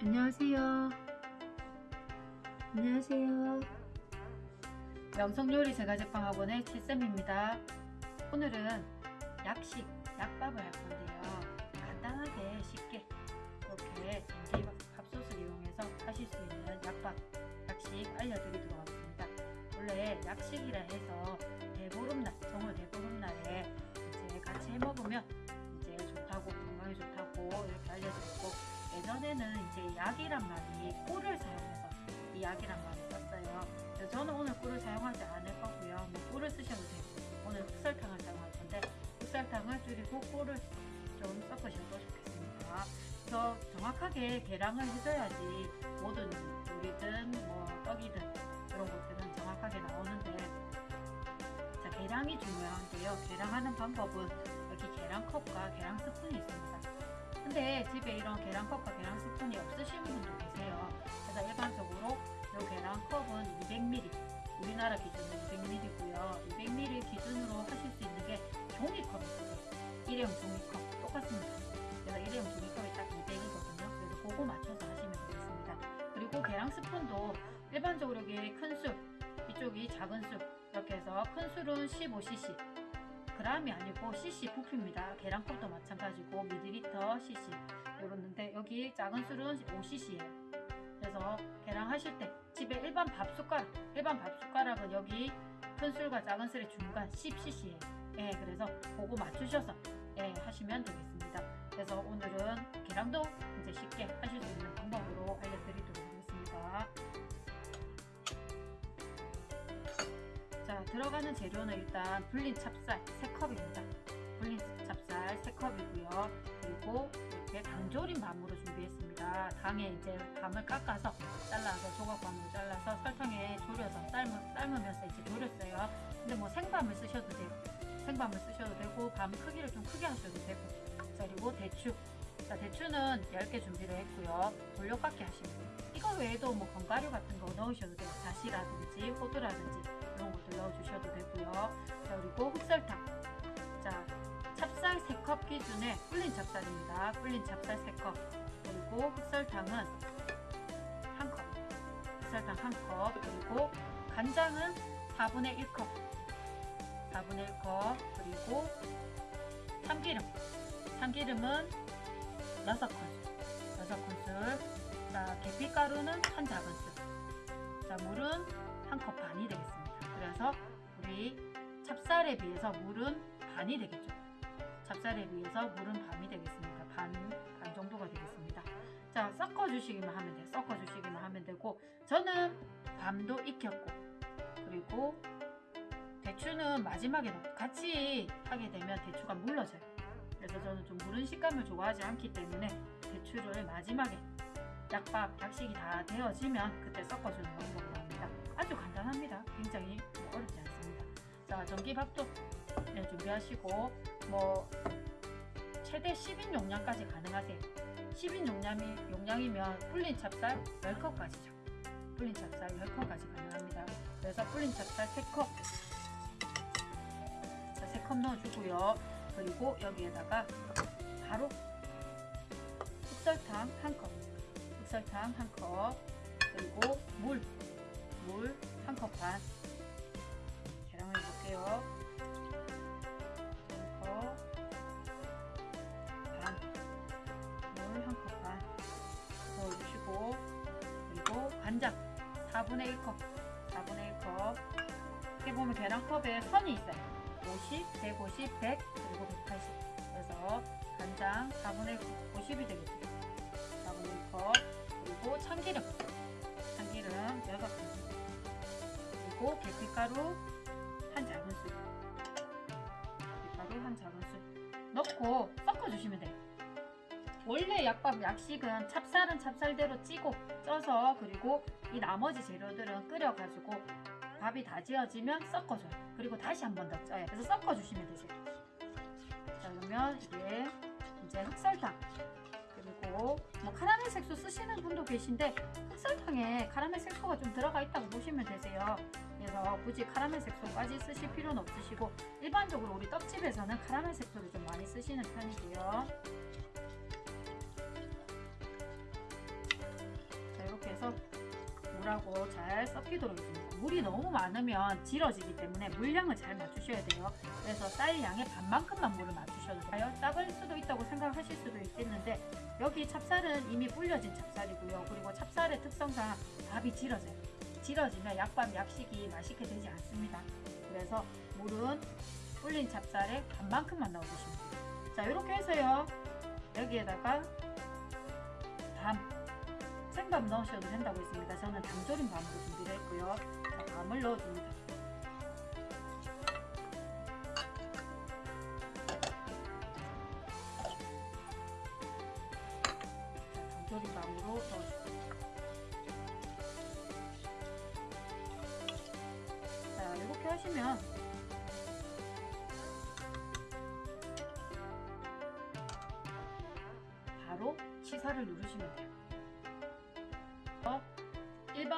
안녕하세요. 안녕하세요. 명성요리 제과제빵 학원의 칠쌤입니다. 오늘은 약식, 약밥을 할 건데요. 간단하게 쉽게 이렇게 밥솥을 이용해서 하실 수 있는 약밥, 약식 알려드리도록 하겠습니다. 원래 약식이라 해서 대보름날, 정월 대보름날에 이제 같이 해 먹으면 이제 좋다고 건강에 좋다고 이렇게 알려드렸고 예전에는 이제 약이란 말이 꿀을 사용해서 이 약이란 말을 썼어요. 저는 오늘 꿀을 사용하지 않을 거고요. 뭐 꿀을 쓰셔도 되고 오늘 흑설탕을 사용할 건데 흑설탕을 줄이고 꿀을 좀 섞으셔도 좋겠습니다. 그래서 정확하게 계량을 해줘야지 모든 요리든 뭐 떡이든 그런 것들은 정확하게 나오는데 자 계량이 중요한데요. 계량하는 방법은 여기 계량컵과 계량 스푼이 있습니다. 근데 집에 이런 계량컵과 계량 스푼이 없으신 분도 계세요. 그래서 일반적으로 이 계량컵은 200ml, 우리나라 기준은 200ml고요. 200ml 기준으로 하실 수 있는 게 종이컵이 있어요. 일회용 종이컵 똑같습니다. 그래서 일회용 종이컵이 딱 200이거든요. 그래서 그거 맞춰서 하시면 되겠습니다. 그리고 계량 스푼도 일반적으로 이게 큰 술, 이쪽이 작은 술 이렇게 해서 큰 술은 15cc, g이 아니고 cc 부피입니다. 계량컵도 마찬가지고 미리리터 cc 이러는데 여기 작은 술은 5cc예요. 그래서 계량하실 때 집에 일반 밥 숟가락, 일반 밥 숟가락은 여기 큰 술과 작은 술의 중간 10cc예요. 예, 그래서 그거 맞추셔서 예, 하시면 되겠습니다. 그래서 오늘은 계량도 이제 쉽게 하실 수 있는 방법으로 알려드리도록 하겠습니다. 자 들어가는 재료는 일단 불린 찹쌀 3컵입니다. 불린 찹쌀 3컵이고요. 그리고 이렇게 당조림 밤으로 준비했습니다. 당에 이제 밤을 깎아서 잘라서 조각밤으로 잘라서 설탕에 졸여서 삶으, 삶으면서 이제 졸였어요. 근데 뭐 생밤을 쓰셔도 돼요. 생밤을 쓰셔도 되고 밤 크기를 좀 크게 하셔도 되고. 자 그리고 대추. 자 대추는 10개 준비를 했고요. 돌려깎기 돼요. 이거 외에도 뭐 견과류 같은 거 넣으셔도 돼요. 다시라든지 호두라든지 넣어주셔도 되고요. 자 그리고 흑설탕. 자 찹쌀 3컵 기준에 불린 찹쌀입니다. 불린 찹쌀 3컵. 그리고 흑설탕은 1컵. 흑설탕 1컵. 그리고 간장은 4분의 1컵. 4분의 1컵. 그리고 참기름. 참기름은 6큰술. 6큰술. 자 계피가루는 한 작은술. 자 물은 한컵 반이 되겠습니다. 그래서 우리 찹쌀에 비해서 물은 반이 되겠죠. 찹쌀에 비해서 물은 반이 되겠습니다. 반, 반 정도가 되겠습니다. 자, 섞어주시기만 하면 돼요. 섞어주시기만 하면 되고 저는 밤도 익혔고 그리고 대추는 마지막에 같이 하게 되면 대추가 물러져요. 그래서 저는 좀 무른 식감을 좋아하지 않기 때문에 대추를 마지막에 약밥, 약식이 다 되어지면 그때 섞어주는 방법으로. 아주 간단합니다. 굉장히 어렵지 않습니다. 자, 전기밥도 네, 준비하시고 뭐 최대 10인 용량까지 가능하세요. 10인 용량이, 용량이면 불린 찹쌀 10컵까지죠. 불린 찹쌀 10컵까지 가능합니다. 그래서 불린 찹쌀 3컵 자, 3컵 넣어주고요. 그리고 여기에다가 바로 흑설탕 1컵 흑설탕 1컵 그리고 물물 1컵 반 계량을 해볼게요. 1컵 반물 1컵 반. 넣어주시고 그리고 간장. 4분의 1컵. 4분의 1컵. 이렇게 보면 계량컵에 선이 있어요. 50, 150, 100 그리고 180 그래서 간장 4분의 1컵 50이 되겠죠. 4분의 1컵. 그리고 참기름. 참기름 6큰 술 그리고 계피가루 한 작은술. 계피가루 한 작은술. 넣고 섞어주시면 돼요. 원래 약밥 약식은 찹쌀은 찹쌀대로 찌고 쪄서 그리고 이 나머지 재료들은 끓여가지고 밥이 다 지어지면 섞어줘요. 그리고 다시 한 번 더 쪄요. 그래서 섞어주시면 되세요. 자 그러면 이게 이제 흑설탕. 그리고 뭐 카라멜 색소 쓰시는 분도 계신데 흑설탕에 카라멜 색소가 좀 들어가 있다고 보시면 되세요 그래서 굳이 카라멜 색소까지 쓰실 필요는 없으시고 일반적으로 우리 떡집에서는 카라멜 색소를 좀 많이 쓰시는 편이고요 물하고 잘 섞이도록 해줍니다. 물이 너무 많으면 질어지기 때문에 물량을 잘 맞추셔야 돼요. 그래서 쌀 양의 반만큼만 물을 맞추셔도 돼요. 작을 수도 있다고 생각하실 수도 있겠는데 여기 찹쌀은 이미 불려진 찹쌀이고요. 그리고 찹쌀의 특성상 밥이 질어져요. 질어지면 약밥 약식이 맛있게 되지 않습니다. 그래서 물은 불린 찹쌀의 반만큼만 넣어주시면 돼요. 자 이렇게 해서요. 여기에다가 밤 생밥 넣으셔도 된다고 했습니다. 저는 당조림 밤으로 준비를 했고요. 자, 밤을 넣어줍니다.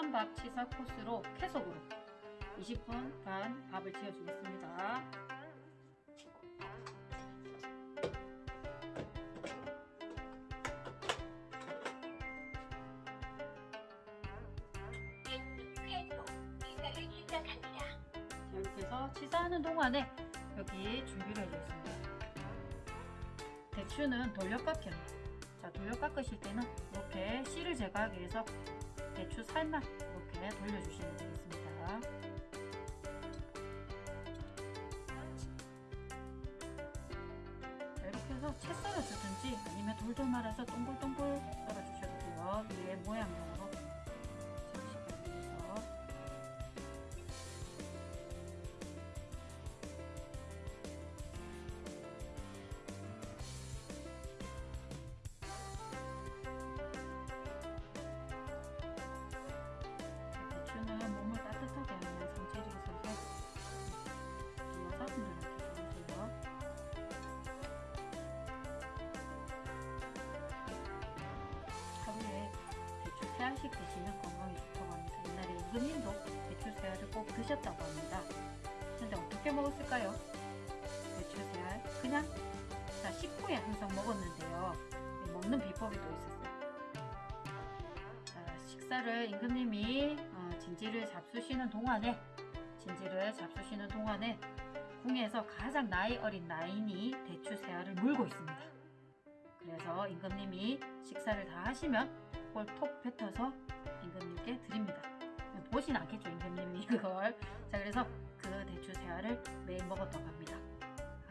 일반 밥 치사 코스로 계속으로 20분 간 밥을 지어주겠습니다. 자, 이렇게 해서 치사하는 동안에 여기 준비를 해주겠습니다. 대추는 돌려깎기 합니다. 자, 돌려 깎으실 때는 이렇게 씨를 제거하기 위해서 대추 살만 이렇게 돌려주시면 되겠습니다. 자, 이렇게 해서 채 썰어주든지 아니면 돌돌 말아서 동글동글 썰어주셔도 돼요. 위에 모양형으로 알씩 드시면 건강에 좋다고 합니다. 옛날에 임금님도 대추 세 알을 꼭 드셨다고 합니다. 근데 어떻게 먹었을까요? 대추 세 알? 그냥 자, 식후에 항상 먹었는데요. 먹는 비법이 또 있었어요. 자, 식사를 임금님이 어, 진지를 잡수시는 동안에 진지를 잡수시는 동안에 궁에서 가장 나이 어린 나인이 대추 세알을 물고 있습니다. 임금님이 식사를 다 하시면 그걸 톡 뱉어서 임금님께 드립니다. 보진 않겠죠 임금님이 그걸. 자 그래서 그 대추 세알을 매일 먹었다고 합니다.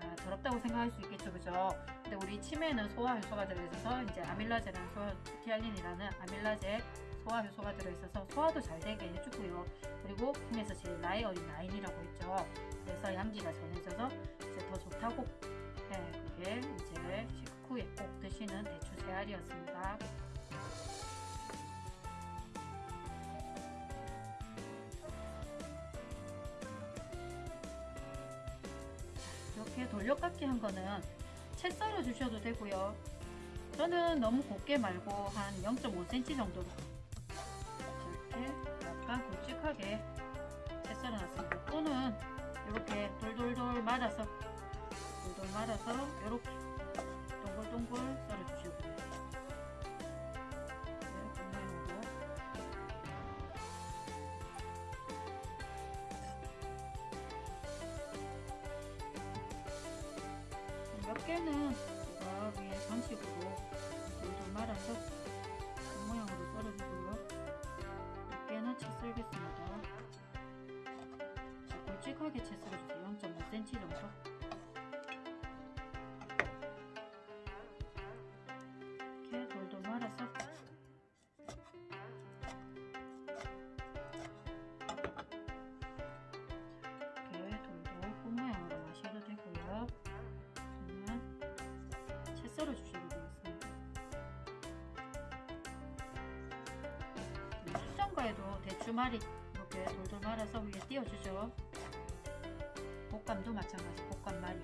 아, 더럽다고 생각할 수 있겠죠, 그죠? 근데 우리 치매는 소화 효소가 들어있어서 이제 아밀라제라는 소화, 티알린이라는 아밀라제 소화 효소가 들어있어서 소화도 잘 되게 해주고요. 그리고 궁에서 제일 나이 어린 나인이라고 했죠. 그래서 양기가 전해져서 이제 더 좋다고. 네, 그게 이제 식 후에 꼭 드시는 대추 세알이었습니다. 이렇게 돌려깎기 한 거는 채 썰어 주셔도 되고요. 저는 너무 곱게 말고 한 0.5cm 정도로 이렇게 약간 굵직하게 채 썰어 놨습니다. 또는 이렇게 돌돌돌 말아서 돌돌 말아서 이렇게 동글동글 썰어 주시고 이렇게 모양으로 몇 개는 제가 위에 전식으로 돌돌 말아서 그 모양으로 썰어주고요. 몇 개는 채 썰겠습니다. 자, 굵직하게 채 썰어주세요. 0.5cm 정도. 대추말이 이렇게 돌돌 말아서 위에 띄워주죠. 볶감도 마찬가지 볶감말이.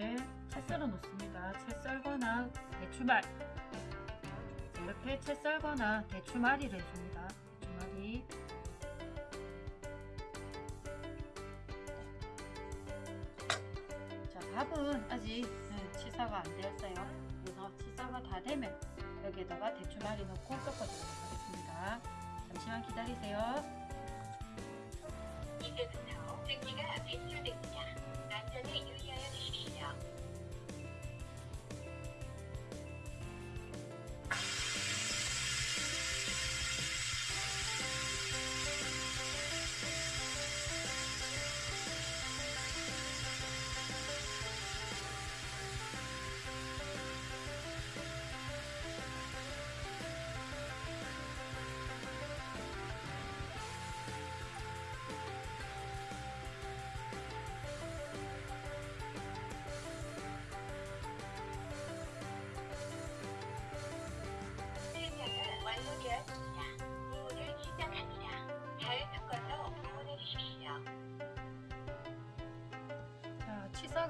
이렇게 채 썰어 놓습니다. 채 썰거나 대추말 자, 이렇게 채 썰거나 대추말이를 해줍니다. 대추말이 자 밥은 아직 네, 치사가 안 되었어요. 그래서 치사가 다 되면 여기에다가 대추말이 넣고 섞어주도록 하겠습니다. 잠시만 기다리세요. 이제부터 증기가 배출됩니다. 안전에 유의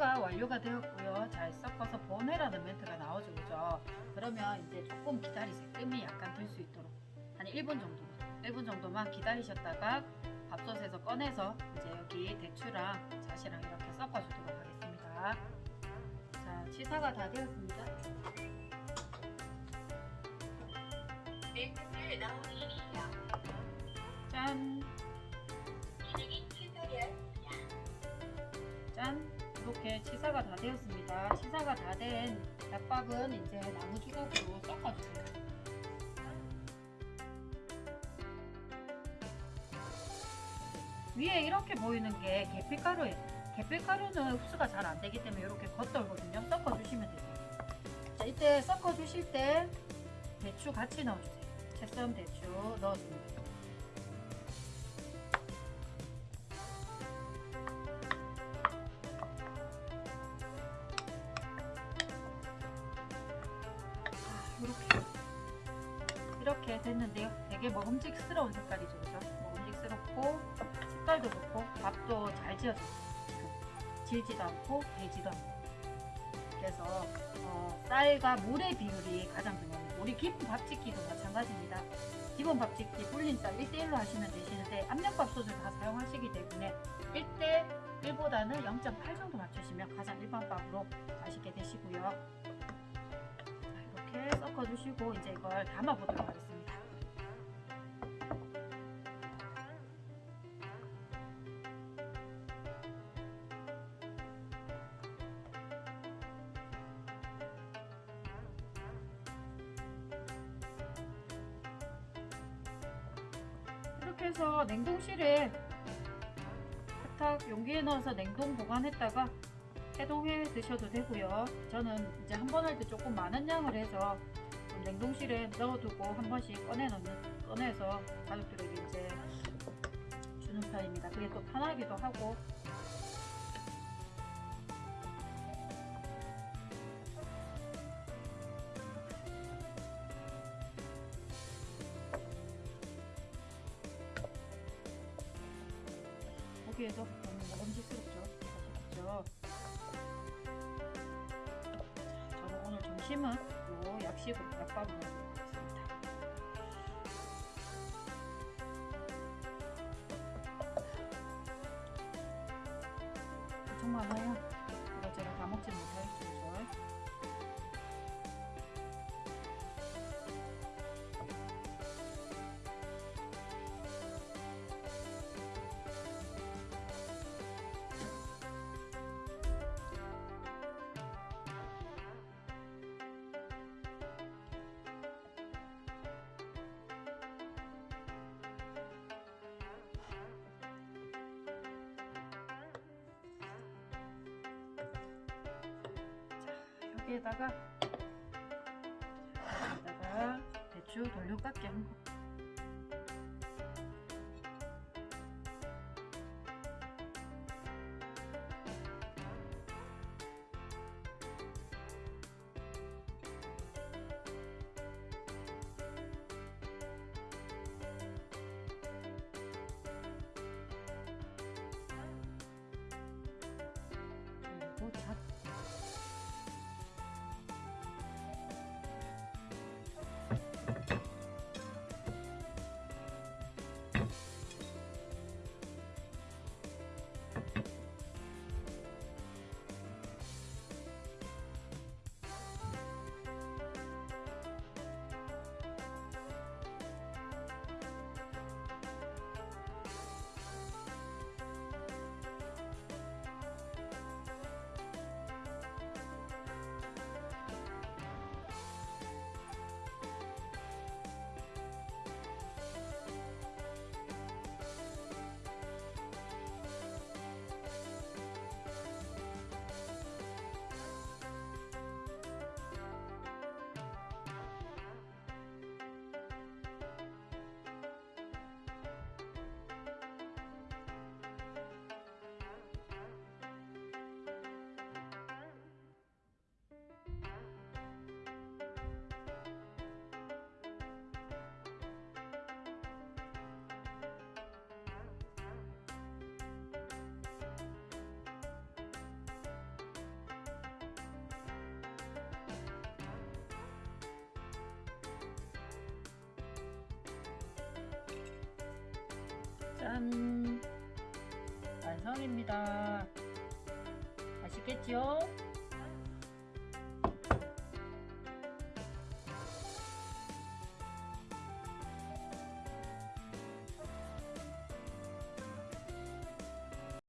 자, 치사가 완료가 되었고요. 잘 섞어서 보내라는 멘트가 나오죠, 그죠? 그러면 이제 조금 기다리세요. 뜸이 약간 들 수 있도록 한 1분 정도, 1분 정도만 기다리셨다가 밥솥에서 꺼내서 이제 여기 대추랑 잣이랑 이렇게 섞어주도록 하겠습니다. 자, 치사가 다 되었습니다. 밀크를 넣어주십시오. 짠, 이렇게 치사가 다 되었습니다. 치사가 다된 닭밥은 이제 나무 주걱으로 섞어주세요. 위에 이렇게 보이는 게 계피가루예요. 계피가루는 흡수가 잘 안 되기 때문에 이렇게 겉돌거든요. 섞어주시면 되세요. 자, 이때 섞어주실 때 대추 같이 넣어주세요. 채썬 대추 넣어줍니다. 이렇게 이렇게 됐는데요. 되게 먹음직스러운 색깔이죠, 그죠? 먹음직스럽고 색깔도 좋고 밥도 잘 지어져요. 질지도 않고 배지도 않고. 그래서 어, 쌀과 물의 비율이 가장 중요합니다. 우리 깊은 밥짓기도 마찬가지입니다. 기본 밥짓기 불린 쌀 1대1로 하시면 되시는데 압력밥솥을 다 사용하시기 때문에 1대 1보다는 0.8 정도 맞추시면 가장 일반밥으로 맛있게 되시고요. 섞어주시고 이제 이걸 담아보도록 하겠습니다. 이렇게 해서 냉동실에 탁탁 용기에 넣어서 냉동 보관했다가 해동해 드셔도 되고요. 저는 이제 한 번 할 때 조금 많은 양을 해서 좀 냉동실에 넣어두고 한 번씩 꺼내 넣는 꺼내서 가족들에게 이제 주는 편입니다. 그게 또 편하기도 하고 보기에도 요 약식으로 약밥으로 먹겠습니다. 엄청 많아요. 여기에다가 여기다가 대추 돌려깎기 한 거. 짜잔! 완성입니다. 맛있겠지요?